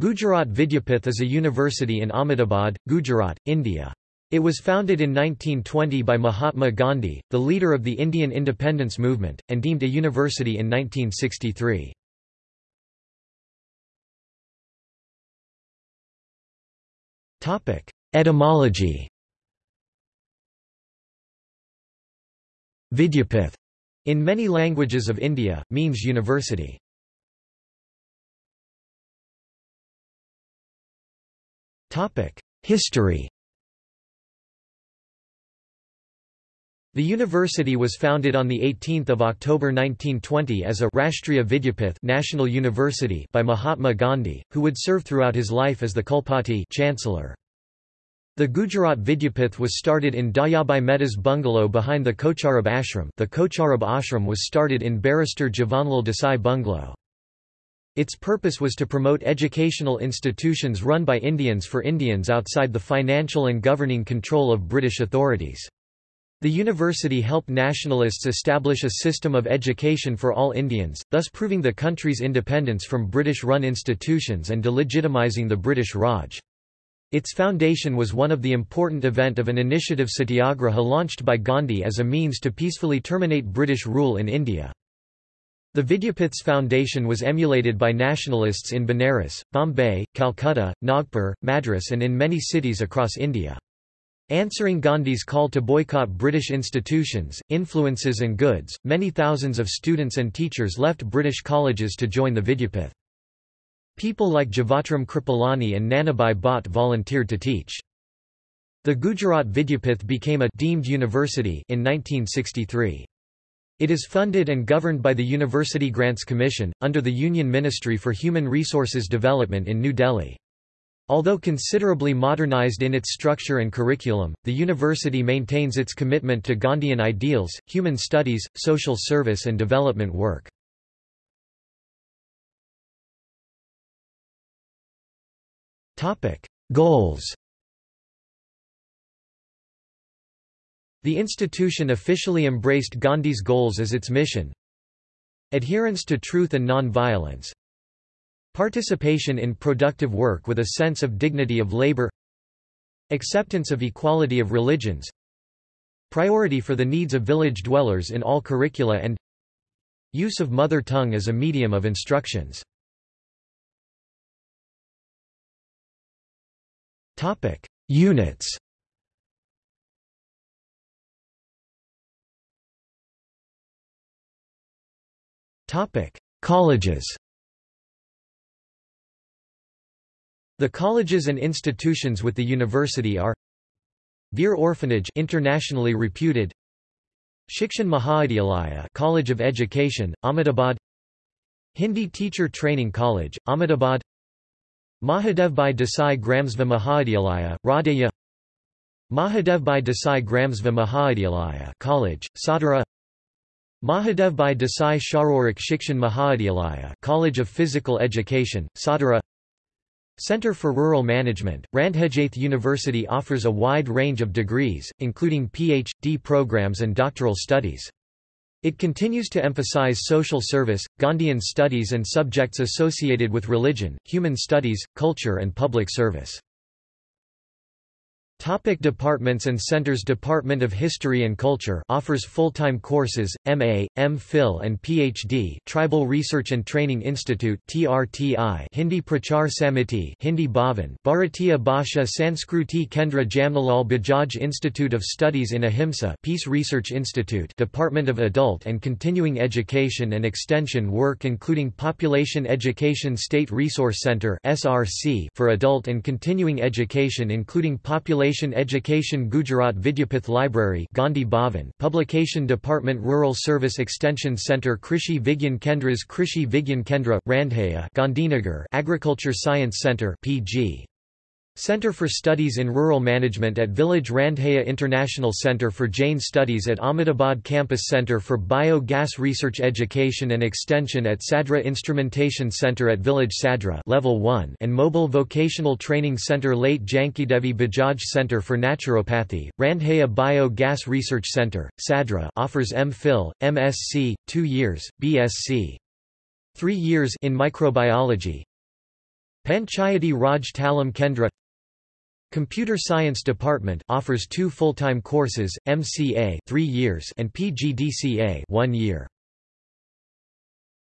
Gujarat Vidyapith is a university in Ahmedabad, Gujarat, India. It was founded in 1920 by Mahatma Gandhi, the leader of the Indian independence movement, and deemed a university in 1963. Etymology Vidyapith, in many languages of India, means university. History The university was founded on 18 October 1920 as a Rashtriya Vidyapith National University by Mahatma Gandhi, who would serve throughout his life as the Kulpati Chancellor. The Gujarat Vidyapith was started in Dayabai Mehta's bungalow behind the Kocharab ashram the Kocharab ashram was started in Barrister Jivanlal Desai bungalow. Its purpose was to promote educational institutions run by Indians for Indians outside the financial and governing control of British authorities. The university helped nationalists establish a system of education for all Indians, thus proving the country's independence from British-run institutions and delegitimizing the British Raj. Its foundation was one of the important event of an initiative satyagraha launched by Gandhi as a means to peacefully terminate British rule in India. The Vidyapith's foundation was emulated by nationalists in Benares, Bombay, Calcutta, Nagpur, Madras and in many cities across India. Answering Gandhi's call to boycott British institutions, influences and goods, many thousands of students and teachers left British colleges to join the Vidyapith. People like Jivatram Kripalani and Nanabhai Bhatt volunteered to teach. The Gujarat Vidyapith became a deemed university in 1963. It is funded and governed by the University Grants Commission, under the Union Ministry for Human Resources Development in New Delhi. Although considerably modernized in its structure and curriculum, the university maintains its commitment to Gandhian ideals, human studies, social service and development work. Goals The institution officially embraced Gandhi's goals as its mission. Adherence to truth and non-violence. Participation in productive work with a sense of dignity of labor. Acceptance of equality of religions. Priority for the needs of village dwellers in all curricula and use of mother tongue as a medium of instructions. Units Colleges The colleges and institutions with the university are Veer Orphanage internationally reputed Shikshan Mahavidyalaya College of Education, Ahmedabad Hindi Teacher Training College, Ahmedabad Mahadevbhai Desai Gramseva Mahavidyalaya, Randheja Mahadevbhai Desai Gramseva Mahavidyalaya College, Sadara Mahadevbhai Desai Sharirik Shikshan Mahavidyalaya College of Physical Education, Sadara Center for Rural Management, Randhejaith University offers a wide range of degrees, including Ph.D. programs and doctoral studies. It continues to emphasize social service, Gandhian studies and subjects associated with religion, human studies, culture and public service. Topic departments and centers Department of History and Culture offers full-time courses, MA, M.Phil and PhD Tribal Research and Training Institute TRTI Hindi Prachar Samiti Hindi Bhavan Bharatiya Bhasha Sanskruti Kendra Jamnalal Bajaj Institute of Studies in Ahimsa Peace Research Institute Department of Adult and Continuing Education and Extension work including Population Education State Resource Center SRC for adult and continuing education including Population Education Gujarat Vidyapith Library Gandhi Bhavan Publication Department Rural Service Extension Centre Krishi Vigyan Kendras Krishi Vigyan Kendra, Randheja Gandhinagar Agriculture Science Centre PG. Center for Studies in Rural Management at Village Randheja International Center for Jain Studies at Ahmedabad Campus Center for Bio-Gas Research Education and Extension at Sadra Instrumentation Center at Village Sadra Level 1 and Mobile Vocational Training Center Late Jankidevi Bajaj Center for Naturopathy, Randheja Bio-Gas Research Center, Sadra offers M.Phil, MSc, 2 years, BSc. 3 years in microbiology, Panchayati Raj Talim Kendra Computer Science Department offers two full-time courses, MCA 3 years and PGDCA 1 year.